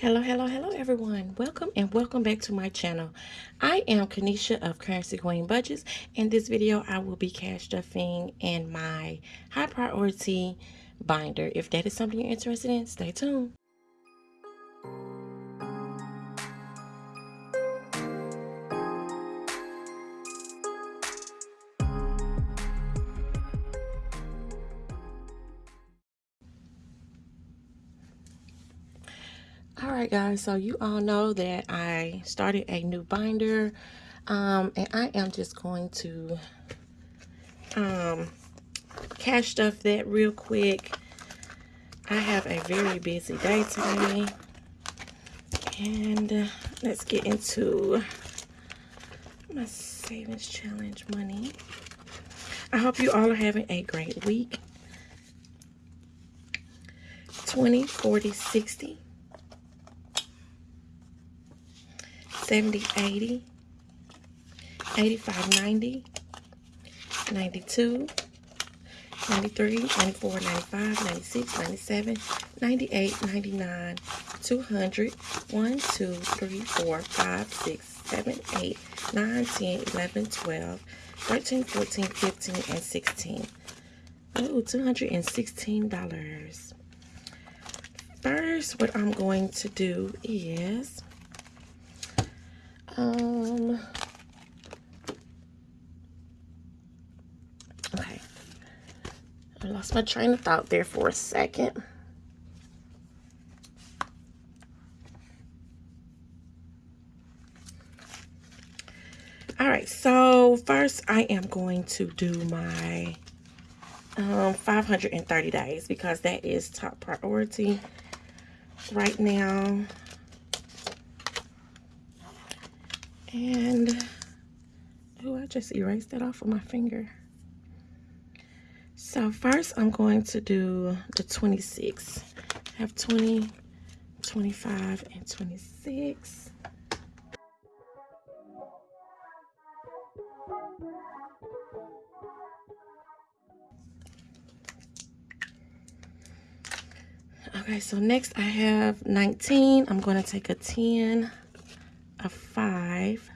Hello, hello, hello, everyone. Welcome and welcome back to my channel. I am Kanisha of Currency Queen Budgets. In this video, I will be cash stuffing in my high priority binder. If that is something you're interested in, stay tuned. Right guys so you all know that i started a new binder um, and i am just going to um, cash stuff that real quick. I have a very busy day today and uh, let's get into my savings challenge money. I hope you all are having a great week. 20 40 60 70, 80, 85, 90, 92, 93, 94, 95, 96, 97, 98, 99, 200, 1, 2, 3, 4, 5, 6, 7, 8, 9, 10, 11, 12, 13, 14, 15, and 16. Oh, $216. First, what I'm going to do is um, okay. I lost my train of thought there for a second. All right, so first I am going to do my um, 530 days because that is top priority right now. And, oh, I just erased that off of my finger. So first I'm going to do the 26. I have 20, 25, and 26. Okay, so next I have 19. I'm going to take a 10 a five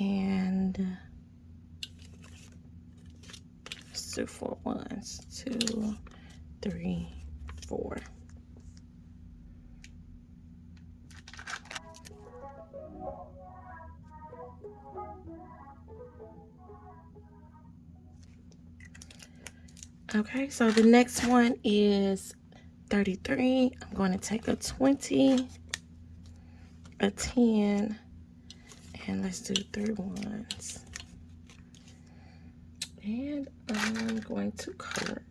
and so four ones, two, three, four. Okay, so the next one is 33. I'm going to take a 20 a 10 and let's do three ones. And I'm going to color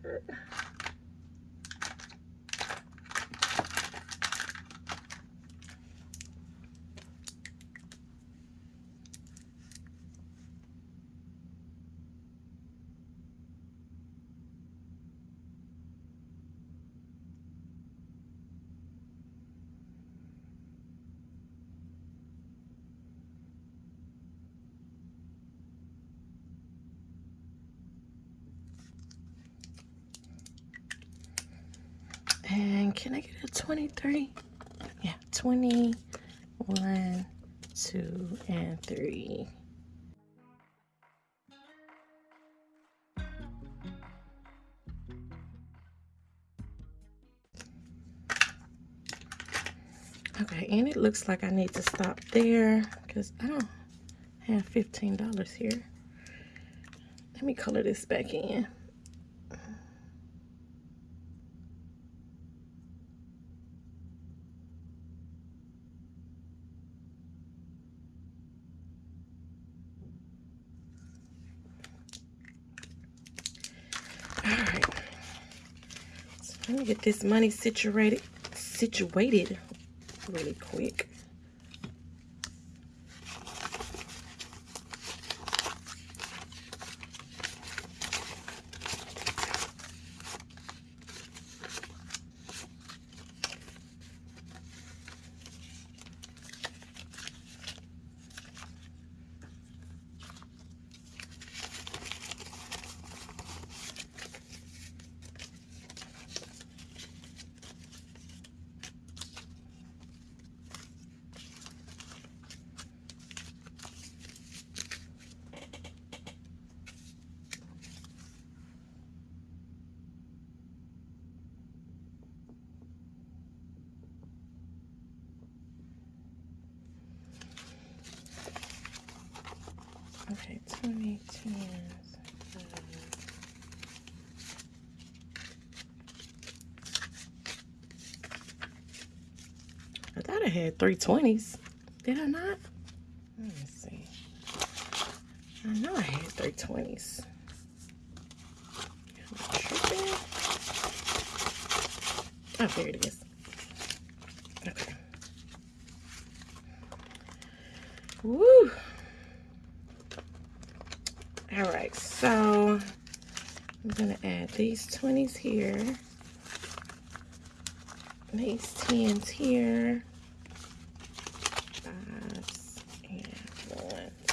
And can I get a 23? Yeah, 21, 2, and 3. Okay, and it looks like I need to stop there because I don't have $15 here. Let me color this back in. Get this money situated situated really quick. 20 tens. Uh, I thought I had three twenties. Did I not? Let me see. I know I had three twenties. Oh, there it is. Okay. Woo! All right, so I'm gonna add these 20s here, these 10s here, fives and ones.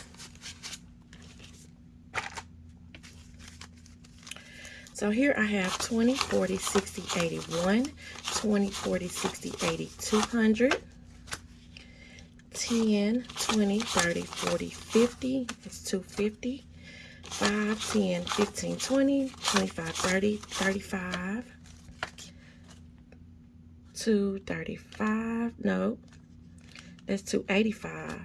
So here I have 20, 40, 60, 81, 20, 40, 60, 80, 200, 10, 20, 30, 40, 50, that's 250, 5, 10, 15, 20, 25, 30, 35, 2, 35, no, that's 285,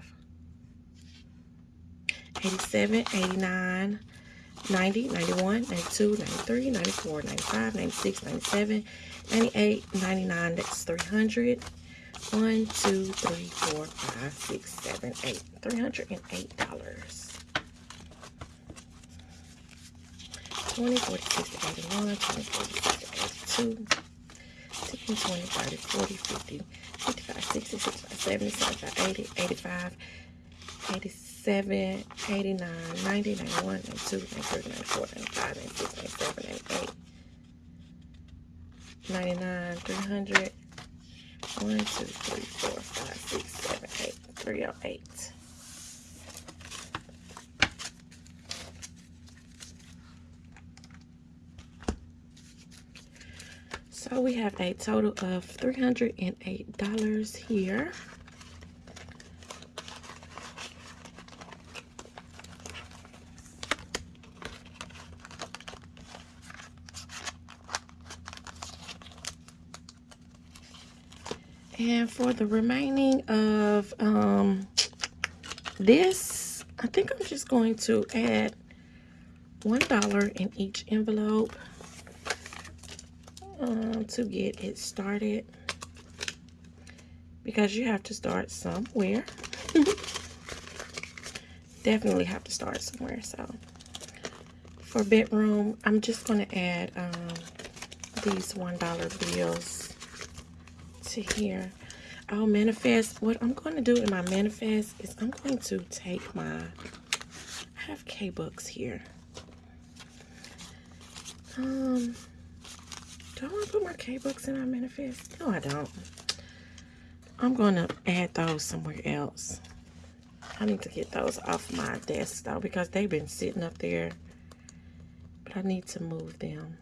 87, 89, 90, 91, 92, 93, 94, 95, 96, 97, 98, 99, that's 300, 1, 2, 3, 4, 5, 6, 7, 8, $308. 20, 40, 60, 81, 20, 40, 60, 82, 10, 20, 30, 40, 50, 55, 60, 65, 70, 75, 80, 85, 87, 89, 90, 91, 92, 93, 94, 95, 96, 97, 98, 99, 300, 1, 2, 3, 4, 5, 6, 7, 8, 308. So we have a total of $308 here. And for the remaining of um, this, I think I'm just going to add $1 in each envelope um, to get it started. Because you have to start somewhere. Definitely have to start somewhere. So for bedroom, I'm just going to add um, these $1 bills to here. I'll manifest. What I'm going to do in my manifest is I'm going to take my, I have K-Books here. Um, do I want to put my K-Books in my manifest? No, I don't. I'm going to add those somewhere else. I need to get those off my desk though because they've been sitting up there. But I need to move them.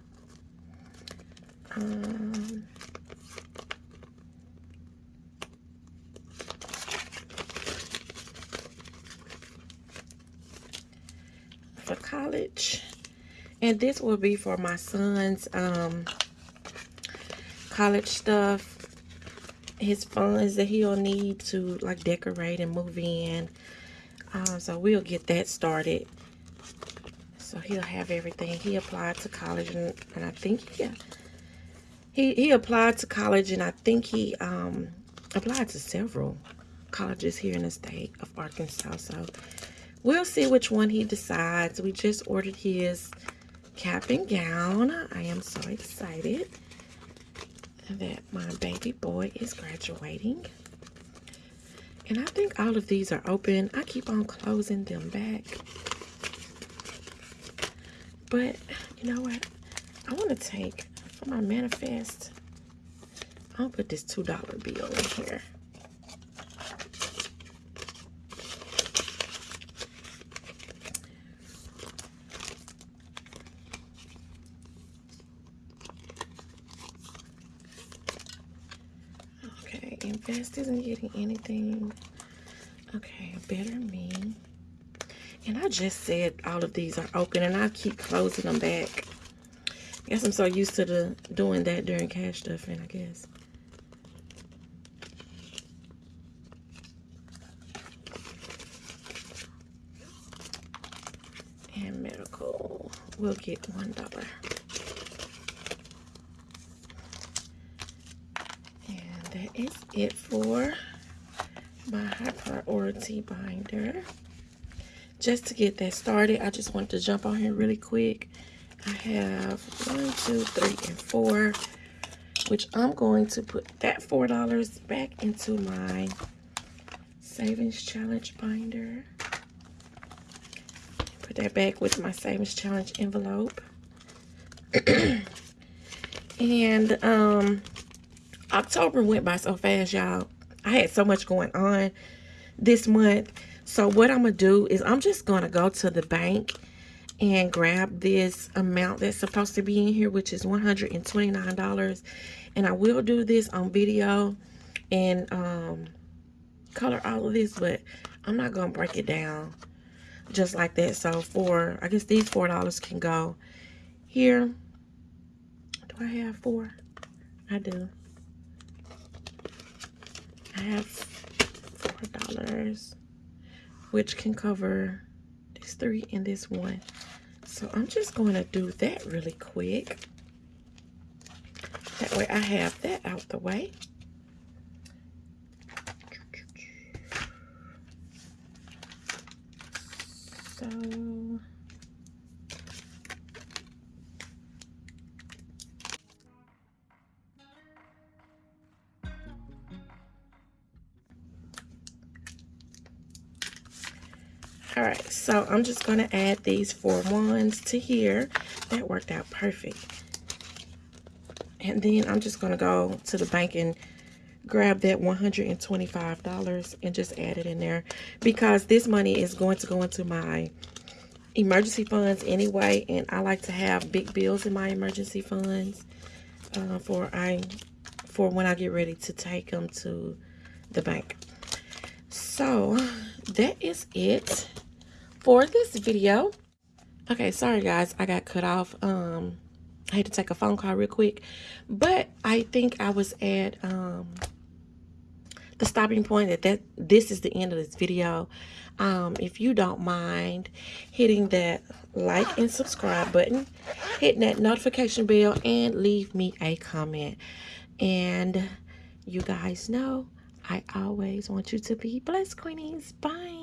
Um, for college. And this will be for my son's um, college stuff. His funds that he'll need to like decorate and move in. Um, so we'll get that started. So he'll have everything. He applied to college and, and I think he, he applied to college and I think he um, applied to several colleges here in the state of Arkansas. So We'll see which one he decides. We just ordered his cap and gown. I am so excited that my baby boy is graduating. And I think all of these are open. I keep on closing them back. But, you know what? I want to take, for my manifest, I'll put this $2 bill in here. Invest isn't getting anything. Okay, better me. And I just said all of these are open and I keep closing them back. I guess I'm so used to the doing that during cash stuffing, I guess. And medical will get $1. And that is it for my high priority binder. Just to get that started, I just want to jump on here really quick. I have one, two, three, and four, which I'm going to put that $4 back into my savings challenge binder. Put that back with my savings challenge envelope. and um, October went by so fast, y'all. I had so much going on this month. So what I'm going to do is I'm just going to go to the bank and grab this amount that's supposed to be in here, which is $129. And I will do this on video and um, color all of this, but I'm not going to break it down just like that. So for, I guess these $4 can go here. Do I have four? I do. I have $4, which can cover this three and this one. So I'm just going to do that really quick. That way I have that out the way. So all right so i'm just going to add these four ones to here. That worked out perfect. And then i'm just going to go to the bank and grab that $125 and just add it in there because this money is going to go into my emergency funds anyway. And I like to have big bills in my emergency funds uh, for I for when I get ready to take them to the bank. So that is it for this video okay sorry guys I got cut off um I had to take a phone call real quick but I think I was at um the stopping point that, that this is the end of this video. Um, if you don't mind hitting that like and subscribe button, hitting that notification bell, and leave me a comment. And you guys know I always want you to be blessed, Queenies. Bye.